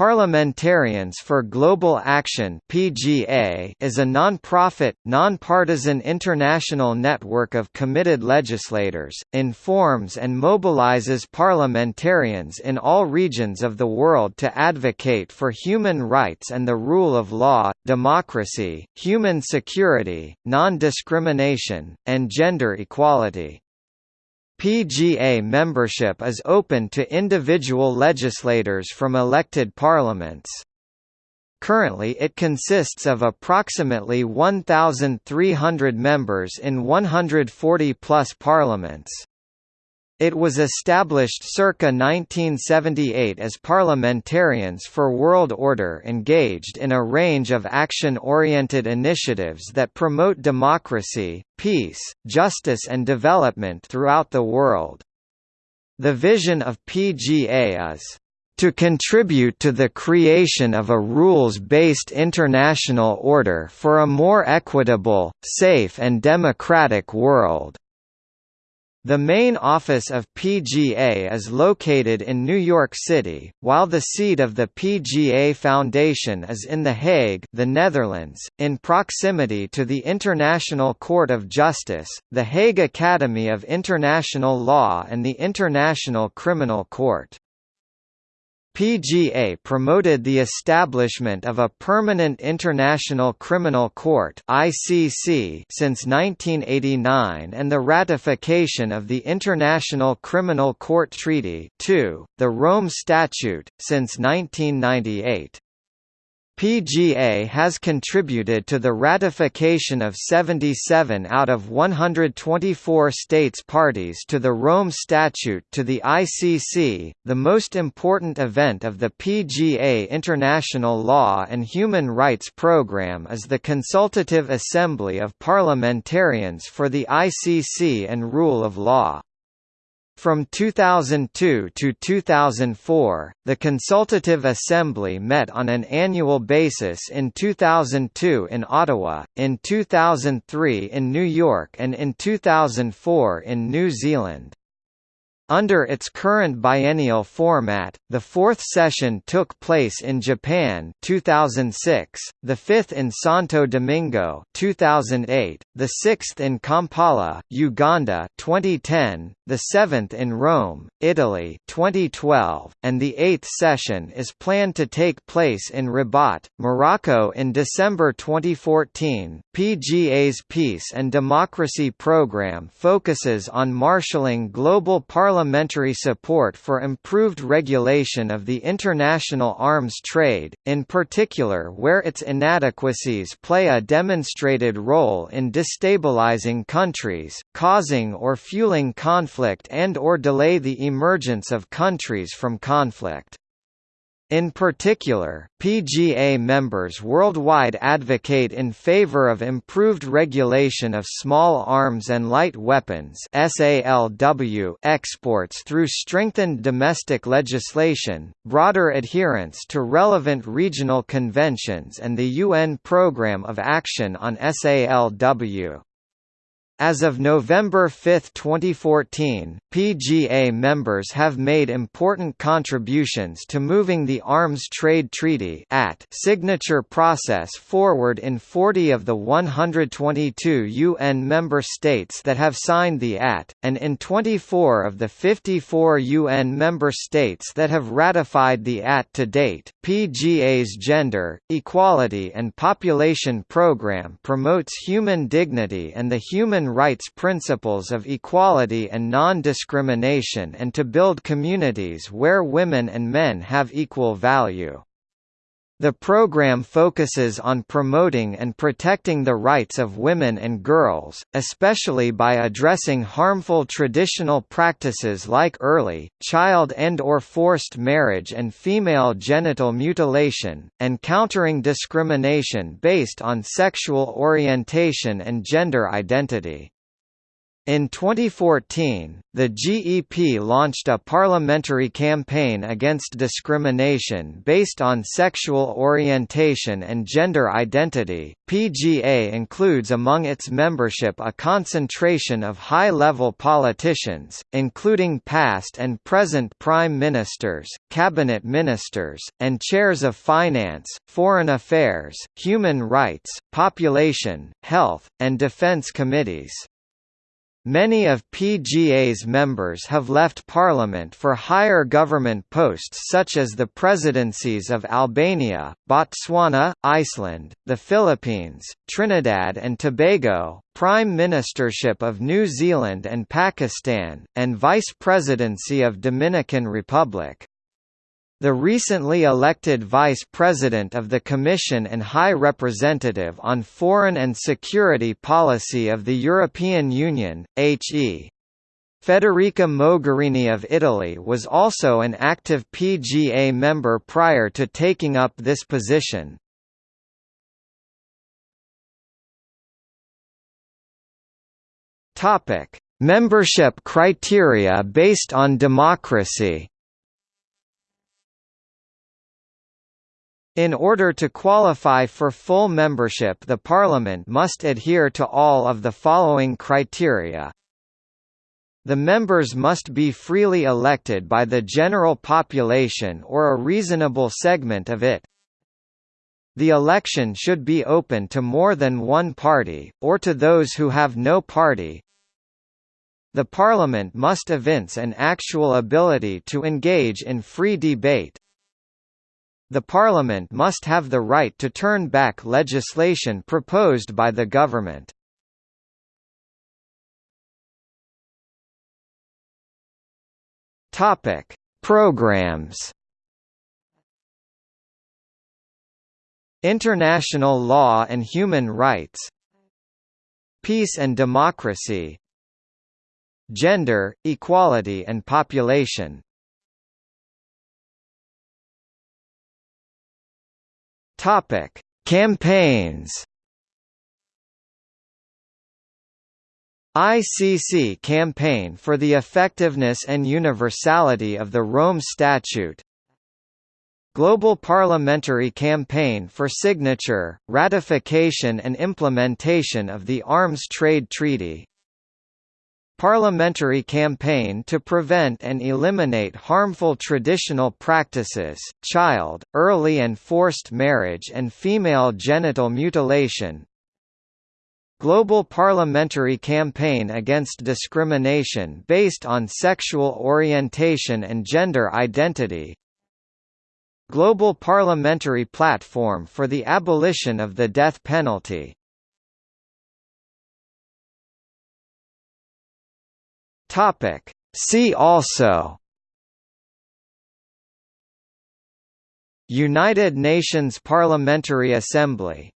Parliamentarians for Global Action (PGA) is a non-profit, non-partisan international network of committed legislators, informs and mobilizes parliamentarians in all regions of the world to advocate for human rights and the rule of law, democracy, human security, non-discrimination, and gender equality. PGA membership is open to individual legislators from elected parliaments. Currently it consists of approximately 1,300 members in 140-plus parliaments. It was established circa 1978 as Parliamentarians for World Order engaged in a range of action-oriented initiatives that promote democracy, peace, justice and development throughout the world. The vision of PGA is to contribute to the creation of a rules-based international order for a more equitable, safe and democratic world. The main office of PGA is located in New York City, while the seat of the PGA Foundation is in The Hague the Netherlands, in proximity to the International Court of Justice, the Hague Academy of International Law and the International Criminal Court. PGA promoted the establishment of a permanent International Criminal Court (ICC) since 1989 and the ratification of the International Criminal Court Treaty 2, the Rome Statute, since 1998. PGA has contributed to the ratification of 77 out of 124 states parties to the Rome Statute to the ICC, the most important event of the PGA International Law and Human Rights Programme is the Consultative Assembly of Parliamentarians for the ICC and Rule of Law. From 2002 to 2004, the Consultative Assembly met on an annual basis in 2002 in Ottawa, in 2003 in New York and in 2004 in New Zealand. Under its current biennial format, the fourth session took place in Japan 2006, the fifth in Santo Domingo 2008, the sixth in Kampala, Uganda 2010, the seventh in Rome, Italy 2012, and the eighth session is planned to take place in Rabat, Morocco in December 2014. PGA's Peace and Democracy Program focuses on marshalling global parliament parliamentary support for improved regulation of the international arms trade, in particular where its inadequacies play a demonstrated role in destabilizing countries, causing or fueling conflict and or delay the emergence of countries from conflict. In particular, PGA members worldwide advocate in favor of improved regulation of small arms and light weapons (SALW) exports through strengthened domestic legislation, broader adherence to relevant regional conventions and the UN Programme of Action on SALW. As of November 5, 2014, PGA members have made important contributions to moving the Arms Trade Treaty at signature process forward in 40 of the 122 UN member states that have signed the AT, and in 24 of the 54 UN member states that have ratified the AT to date. PGA's Gender, Equality and Population Program promotes human dignity and the human rights principles of equality and non-discrimination and to build communities where women and men have equal value. The program focuses on promoting and protecting the rights of women and girls, especially by addressing harmful traditional practices like early, child and or forced marriage and female genital mutilation, and countering discrimination based on sexual orientation and gender identity. In 2014, the GEP launched a parliamentary campaign against discrimination based on sexual orientation and gender identity. PGA includes among its membership a concentration of high level politicians, including past and present prime ministers, cabinet ministers, and chairs of finance, foreign affairs, human rights, population, health, and defense committees. Many of PGA's members have left parliament for higher government posts such as the presidencies of Albania, Botswana, Iceland, the Philippines, Trinidad and Tobago, Prime Ministership of New Zealand and Pakistan, and Vice Presidency of Dominican Republic. The recently elected Vice President of the Commission and High Representative on Foreign and Security Policy of the European Union, H.E. Federica Mogherini of Italy was also an active PGA member prior to taking up this position. Membership criteria based on democracy In order to qualify for full membership the Parliament must adhere to all of the following criteria. The members must be freely elected by the general population or a reasonable segment of it. The election should be open to more than one party, or to those who have no party. The Parliament must evince an actual ability to engage in free debate. The Parliament must have the right to turn back legislation proposed by the government. Topic: Programs. International law and human rights. Peace and democracy. Gender, equality and population. Topic: Campaigns. ICC campaign for the effectiveness and universality of the Rome Statute Global Parliamentary Campaign for signature, ratification and implementation of the Arms Trade Treaty Parliamentary campaign to prevent and eliminate harmful traditional practices, child, early and forced marriage and female genital mutilation. Global Parliamentary Campaign Against Discrimination based on Sexual Orientation and Gender Identity. Global Parliamentary Platform for the Abolition of the Death Penalty Topic. See also United Nations Parliamentary Assembly